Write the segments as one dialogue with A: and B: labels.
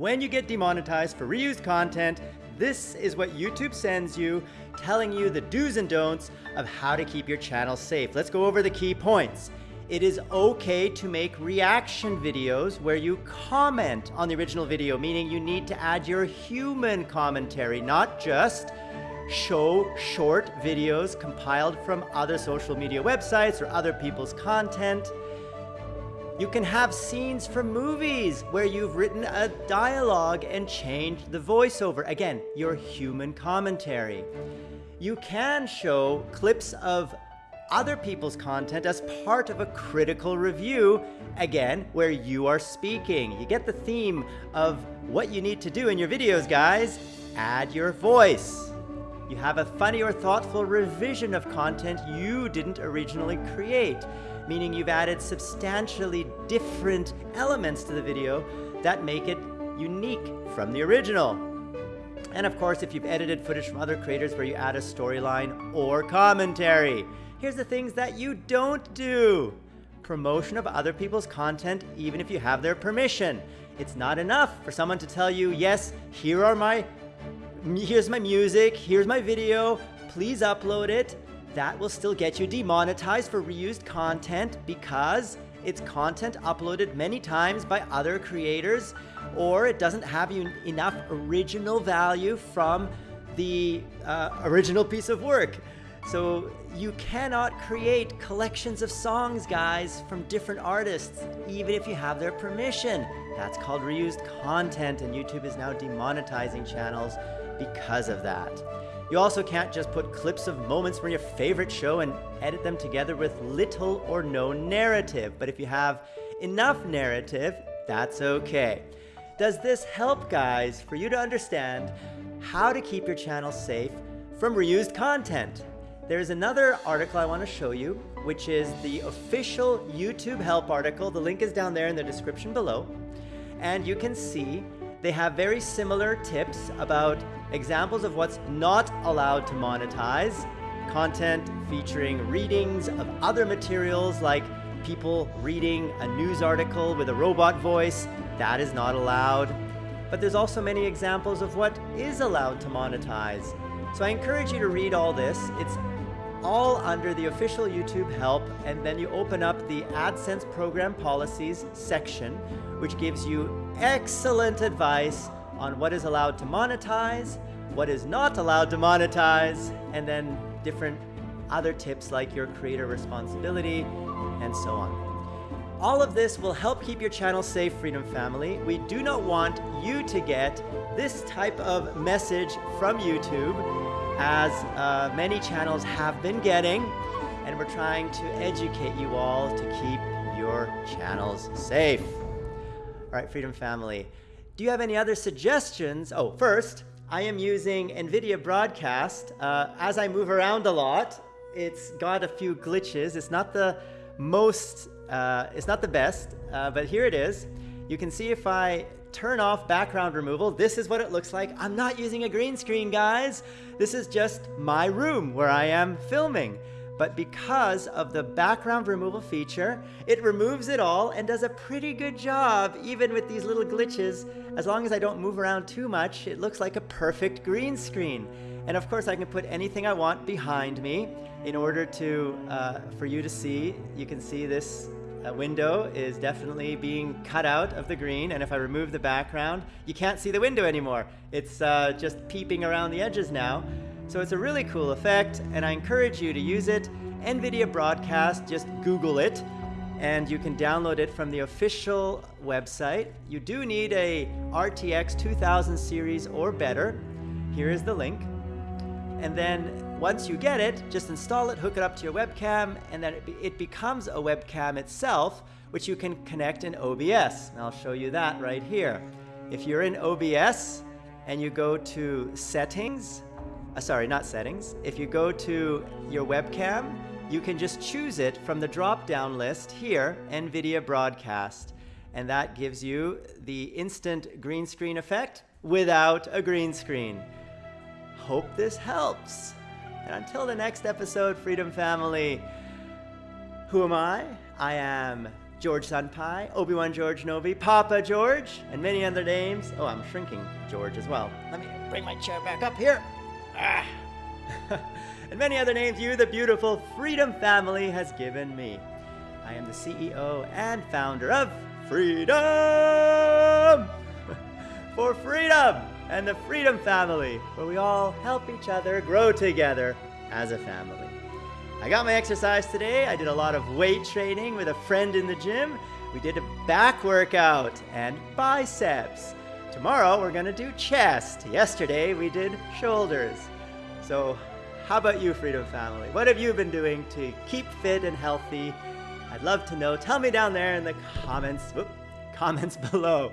A: When you get demonetized for reused content, this is what YouTube sends you, telling you the do's and don'ts of how to keep your channel safe. Let's go over the key points. It is okay to make reaction videos where you comment on the original video, meaning you need to add your human commentary, not just show short videos compiled from other social media websites or other people's content. You can have scenes from movies where you've written a dialogue and changed the voiceover. Again, your human commentary. You can show clips of other people's content as part of a critical review, again, where you are speaking. You get the theme of what you need to do in your videos, guys. Add your voice. You have a funny or thoughtful revision of content you didn't originally create meaning you've added substantially different elements to the video that make it unique from the original. And of course, if you've edited footage from other creators where you add a storyline or commentary. Here's the things that you don't do. Promotion of other people's content, even if you have their permission. It's not enough for someone to tell you, yes, here are my, here's my music, here's my video, please upload it that will still get you demonetized for reused content because it's content uploaded many times by other creators or it doesn't have you enough original value from the uh, original piece of work. So you cannot create collections of songs, guys, from different artists, even if you have their permission. That's called reused content, and YouTube is now demonetizing channels because of that. You also can't just put clips of moments from your favorite show and edit them together with little or no narrative. But if you have enough narrative, that's okay. Does this help, guys, for you to understand how to keep your channel safe from reused content? There's another article I want to show you, which is the official YouTube help article. The link is down there in the description below. And you can see they have very similar tips about examples of what's not allowed to monetize, content featuring readings of other materials like people reading a news article with a robot voice, that is not allowed. But there's also many examples of what is allowed to monetize. So I encourage you to read all this. It's all under the official YouTube help, and then you open up the AdSense program policies section, which gives you excellent advice on what is allowed to monetize, what is not allowed to monetize, and then different other tips like your creator responsibility and so on. All of this will help keep your channel safe, Freedom Family. We do not want you to get this type of message from YouTube as uh, many channels have been getting, and we're trying to educate you all to keep your channels safe. All right, Freedom Family, do you have any other suggestions? Oh, first, I am using NVIDIA Broadcast. Uh, as I move around a lot, it's got a few glitches. It's not the most, uh, it's not the best, uh, but here it is. You can see if I turn off background removal, this is what it looks like. I'm not using a green screen, guys. This is just my room where I am filming. But because of the background removal feature, it removes it all and does a pretty good job, even with these little glitches. As long as I don't move around too much, it looks like a perfect green screen. And of course, I can put anything I want behind me in order to, uh, for you to see. You can see this uh, window is definitely being cut out of the green. And if I remove the background, you can't see the window anymore. It's uh, just peeping around the edges now. So it's a really cool effect, and I encourage you to use it. NVIDIA Broadcast, just Google it, and you can download it from the official website. You do need a RTX 2000 series or better. Here is the link. And then once you get it, just install it, hook it up to your webcam, and then it, be it becomes a webcam itself, which you can connect in OBS. And I'll show you that right here. If you're in OBS and you go to Settings, uh, sorry, not settings. If you go to your webcam, you can just choose it from the drop-down list here, NVIDIA Broadcast. And that gives you the instant green screen effect without a green screen. Hope this helps. And until the next episode, Freedom Family, who am I? I am George Senpai, Obi-Wan George Novi, Papa George, and many other names. Oh, I'm shrinking George as well. Let me bring my chair back up here. Ah. and many other names you, the beautiful Freedom family, has given me. I am the CEO and founder of Freedom! For freedom and the Freedom family, where we all help each other grow together as a family. I got my exercise today. I did a lot of weight training with a friend in the gym. We did a back workout and biceps. Tomorrow we're gonna do chest. Yesterday we did shoulders. So how about you, Freedom Family? What have you been doing to keep fit and healthy? I'd love to know. Tell me down there in the comments, whoop, comments below.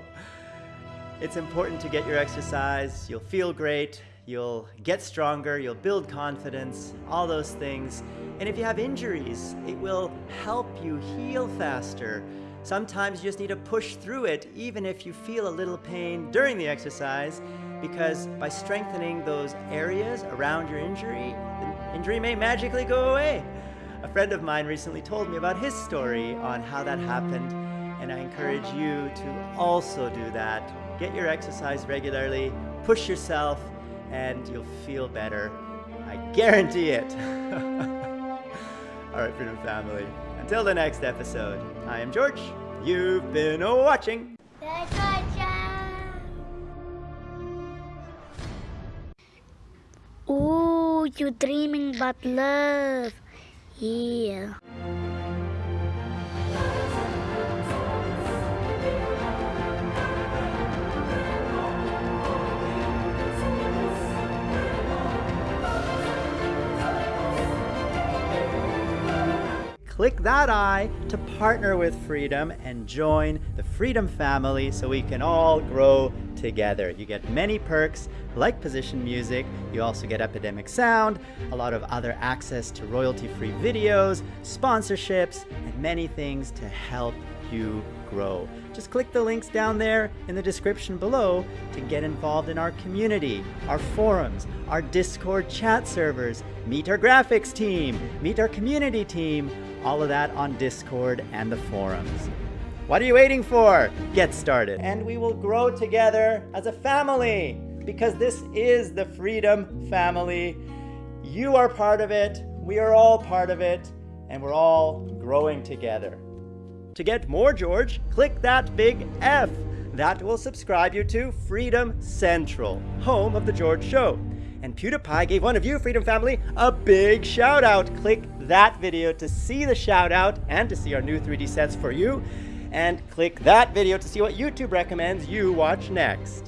A: It's important to get your exercise. You'll feel great. You'll get stronger. You'll build confidence, all those things. And if you have injuries, it will help you heal faster. Sometimes you just need to push through it, even if you feel a little pain during the exercise, because by strengthening those areas around your injury, the injury may magically go away. A friend of mine recently told me about his story on how that happened, and I encourage you to also do that. Get your exercise regularly, push yourself, and you'll feel better. I guarantee it. All right, Freedom Family. Until the next episode, I am George. You've been watching.
B: Ooh, you dreaming about love. Yeah.
A: Click that I to partner with Freedom and join the Freedom family so we can all grow together. You get many perks like position music, you also get Epidemic Sound, a lot of other access to royalty-free videos, sponsorships, and many things to help you grow. Just click the links down there in the description below to get involved in our community, our forums, our Discord chat servers, meet our graphics team, meet our community team, all of that on Discord and the forums. What are you waiting for? Get started. And we will grow together as a family because this is the Freedom Family. You are part of it, we are all part of it, and we're all growing together. To get more George, click that big F. That will subscribe you to Freedom Central, home of The George Show. And PewDiePie gave one of you, Freedom Family, a big shout out. Click that video to see the shout out and to see our new 3D sets for you. And click that video to see what YouTube recommends you watch next.